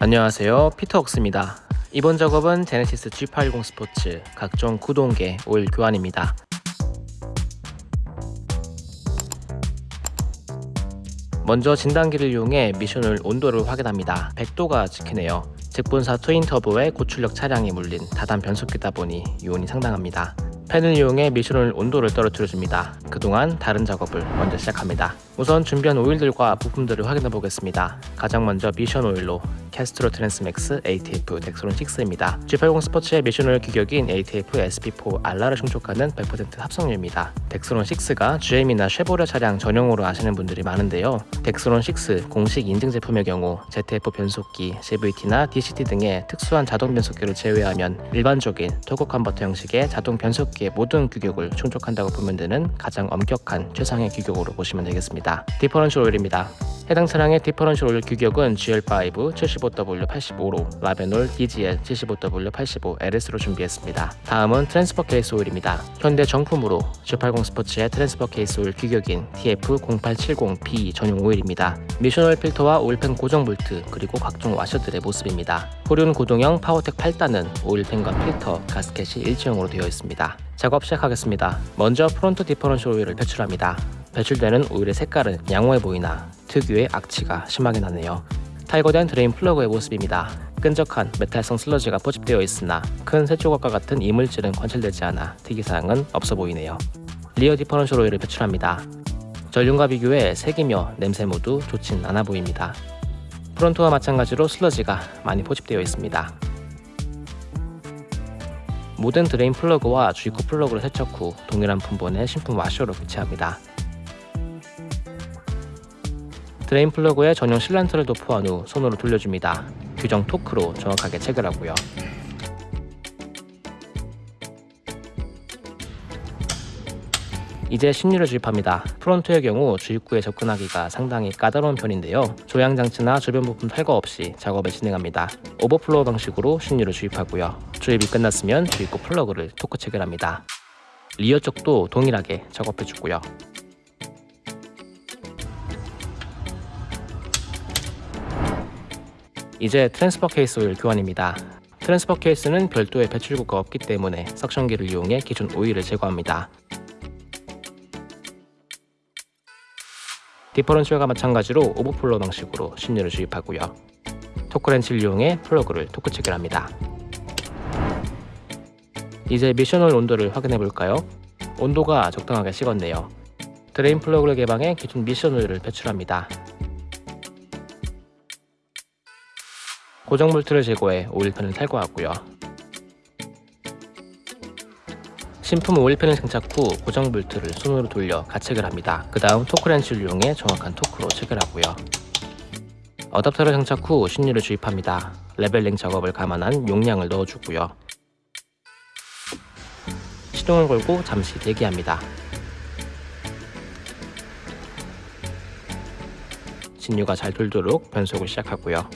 안녕하세요. 피터옥스입니다. 이번 작업은 제네시스 G80 스포츠 각종 구동계 오일 교환입니다. 먼저 진단기를 이용해 미션을 온도를 확인합니다. 100도가 찍히네요. 직분사 트윈 터보에 고출력 차량이 물린 다단 변속기다 보니 요온이 상당합니다 팬을 이용해 미션을 온도를 떨어뜨려줍니다. 그동안 다른 작업을 먼저 시작합니다. 우선 준비한 오일들과 부품들을 확인해 보겠습니다. 가장 먼저 미션 오일로 Castrol Transmax ATF Dexron 6입니다. G80 스포츠의 미션 오일 규격인 ATF SP4 RR를 충족하는 100% 합성유입니다. Dexron 6가 GM이나 쉐보레 차량 전용으로 아시는 분들이 많은데요. Dexron 6 공식 인증 제품의 경우 ZF 변속기, CVT나 DCT 등의 특수한 자동 변속기를 제외하면 일반적인 토크 컨버터 형식의 자동 변속기 의 모든 규격을 충족한다고 보면 되는 가장 엄격한 최상의 규격으로 보시면 되겠습니다. differential 오일입니다. 해당 차량의 differential 오일 규격은 GL5 75W85로 Ravenol DGL 75W85 LS로 준비했습니다. 다음은 transfer 케이스 오일입니다. 현대 정품으로 G80 스포츠의 transfer 케이스 오일 규격인 TF0870B 전용 오일입니다. 미션 오일 필터와 오일팬 고정 볼트 그리고 각종 와셔들의 모습입니다. 후륜 구동형 Powertech 8단은 오일팬과 필터, 가스켓이 일체형으로 되어 있습니다. 작업 시작하겠습니다. 먼저 front differential 오일을 배출합니다. 배출되는 오일의 색깔은 양호해 보이나 특유의 악취가 심하게 나네요. 탈거된 drain 플러그의 모습입니다. 끈적한 메탈성 슬러지가 포집되어 있으나 큰 쇳조각과 같은 이물질은 관찰되지 않아 특이사항은 없어 보이네요. rear differential 오일을 배출합니다. 전륜과 비교해 색이며 냄새 모두 좋진 않아 보입니다. front와 마찬가지로 슬러지가 많이 포집되어 있습니다. 모든 drain 플러그와 주입구 플러그를 세척 후 동일한 품번의 신품 와셔로 교체합니다. drain 플러그에 전용 sealant를 도포한 후 손으로 돌려줍니다. 규정 토크로 정확하게 체결하고요. 이제 신유를 주입합니다. front의 경우 주입구에 접근하기가 상당히 까다로운 편인데요. 조향장치나 주변 부품 탈거 없이 작업을 진행합니다. overflow 방식으로 신유를 주입하고요. 주입이 끝났으면 주입구 플러그를 토크 체결합니다. rear 쪽도 동일하게 작업해주고요. 이제 transfer 케이스 오일 교환입니다. transfer 케이스는 별도의 배출구가 없기 때문에 suction기를 이용해 기존 오일을 제거합니다. differential과 마찬가지로 overflow 방식으로 신유를 주입하고요. 토크렌치를 이용해 플러그를 토크 체결합니다. 이제 미션홀 온도를 확인해 볼까요? 온도가 적당하게 식었네요. drain 플러그를 개방해 기존 미션 오일을 배출합니다. 고정 볼트를 제거해 오일팬을 탈거하고요. 신품 오일팬을 장착 후 고정 볼트를 손으로 돌려 가체결 합니다. 그 다음 토크렌치를 이용해 정확한 토크로 체결하고요. 어댑터를 장착 후 신유를 주입합니다. leveling 작업을 감안한 용량을 넣어주고요. 시동을 걸고 잠시 대기합니다. 신유가 잘 돌도록 변속을 시작하고요.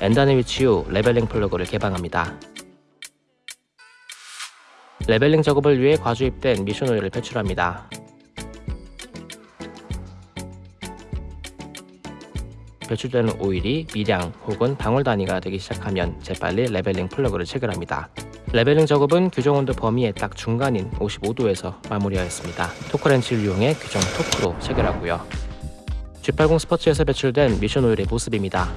N단에 위치 후 leveling 플러그를 개방합니다. leveling 작업을 위해 과주입된 미션 오일을 배출합니다. 배출되는 오일이 미량 혹은 방울 단위가 되기 시작하면 재빨리 leveling 플러그를 체결합니다. leveling 작업은 규정 온도 범위의 딱 중간인 55도에서 마무리하였습니다. 토크렌치를 이용해 규정 토크로 체결하고요. G80 스포츠에서 배출된 미션 오일의 모습입니다.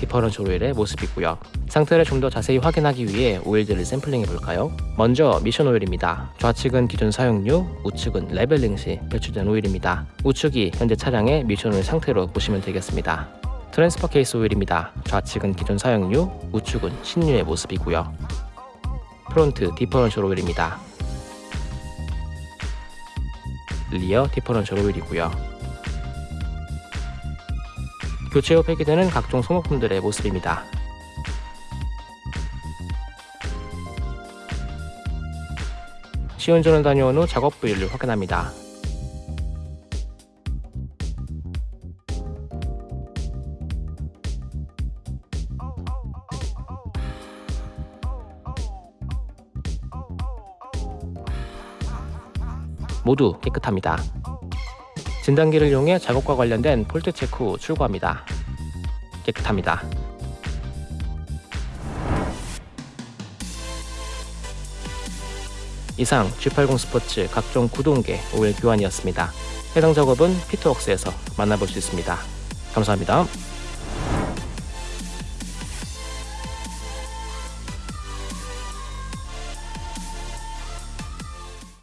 differential 오일의 모습이고요. 상태를 좀 더 자세히 확인하기 위해 오일들을 샘플링해 볼까요? 먼저 미션 오일입니다. 좌측은 기존 사용유, 우측은 leveling 시 배출된 오일입니다. 우측이 현재 차량의 미션 오일 상태로 보시면 되겠습니다. transfer case 오일입니다. 좌측은 기존 사용유, 우측은 신유의 모습이고요. front differential 오일입니다. rear differential 오일이고요. 교체 후 폐기되는 각종 소모품들의 모습입니다. 시운전을 다녀온 후 작업 부위를 확인합니다. 모두 깨끗합니다. 진단기를 이용해 작업과 관련된 폴트 체크 후 출고합니다. 깨끗합니다. 이상 G80 스포츠 각종 구동계 오일 교환이었습니다. 해당 작업은 피트웍스에서 만나볼 수 있습니다. 감사합니다.